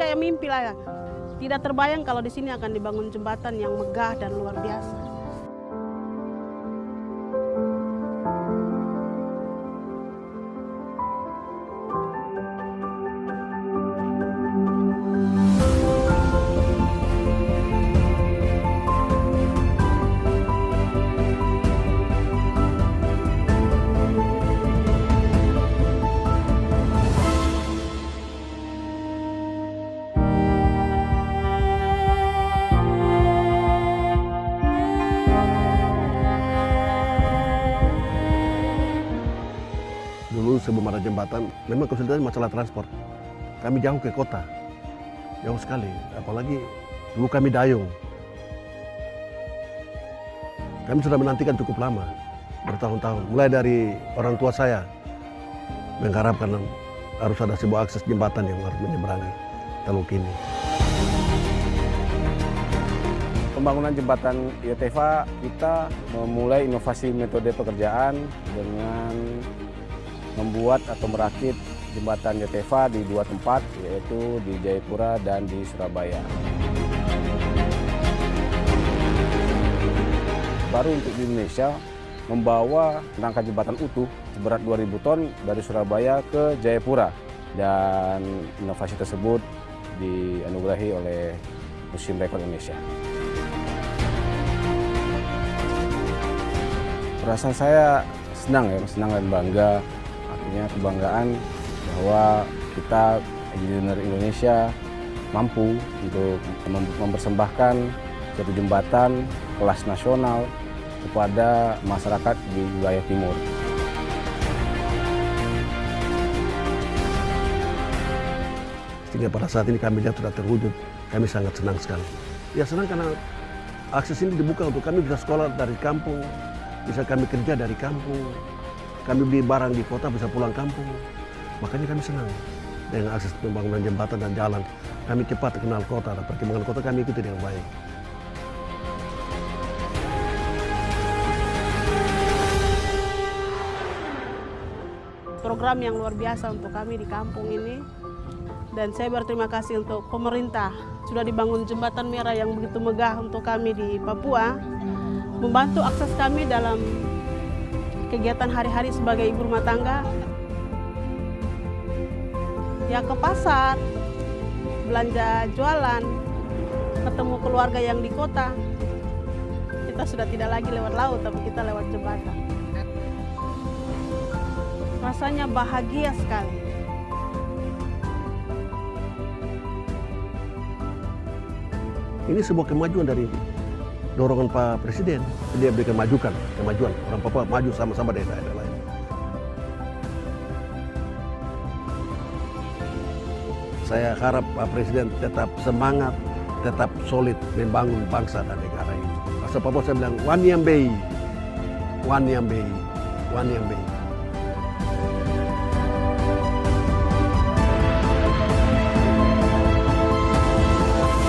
kayak mimpi lah. Tidak terbayang kalau di sini akan dibangun jembatan yang megah dan luar biasa. Jembatan, memang kesulitan masalah transport. Kami jauh ke kota, jauh sekali. Apalagi dulu kami dayung. Kami sudah menantikan cukup lama, bertahun-tahun. Mulai dari orang tua saya mengharapkan harus ada sebuah akses jembatan yang harus menyeberangi Teluk ini. Pembangunan jembatan Yoteva kita memulai inovasi metode pekerjaan dengan membuat atau merakit jembatan Yoteva di dua tempat yaitu di Jayapura dan di Surabaya. Baru untuk di Indonesia membawa rangka jembatan utuh seberat 2000 ton dari Surabaya ke Jayapura dan inovasi tersebut dianugerahi oleh Museum Rekor Indonesia. Perasaan saya senang ya, senang dan bangga. Artinya kebanggaan bahwa kita engineer Indonesia mampu untuk mempersembahkan satu jembatan kelas nasional kepada masyarakat di wilayah timur. Sehingga pada saat ini kami lihat sudah terwujud, kami sangat senang sekali. Ya senang karena akses ini dibuka untuk kami bisa sekolah dari kampung, bisa kami kerja dari kampung, kami beli barang di kota bisa pulang kampung. Makanya kami senang dengan akses pembangunan jembatan dan jalan. Kami cepat kenal kota dan perkembangan kota kami ikuti dengan baik. Program yang luar biasa untuk kami di kampung ini. Dan saya berterima kasih untuk pemerintah sudah dibangun jembatan merah yang begitu megah untuk kami di Papua. Membantu akses kami dalam kegiatan hari-hari sebagai ibu rumah tangga. Ya ke pasar, belanja jualan, ketemu keluarga yang di kota. Kita sudah tidak lagi lewat laut, tapi kita lewat jembatan. Rasanya bahagia sekali. Ini sebuah kemajuan dari dorongan Pak Presiden. Dia berikan majukan, kemajuan. Orang Papua maju sama-sama dari daerah lain. Saya harap Pak Presiden tetap semangat, tetap solid membangun bangsa dan negara ini. Asal Papua saya bilang, Wanyambei, Wanyambei, Wanyambei.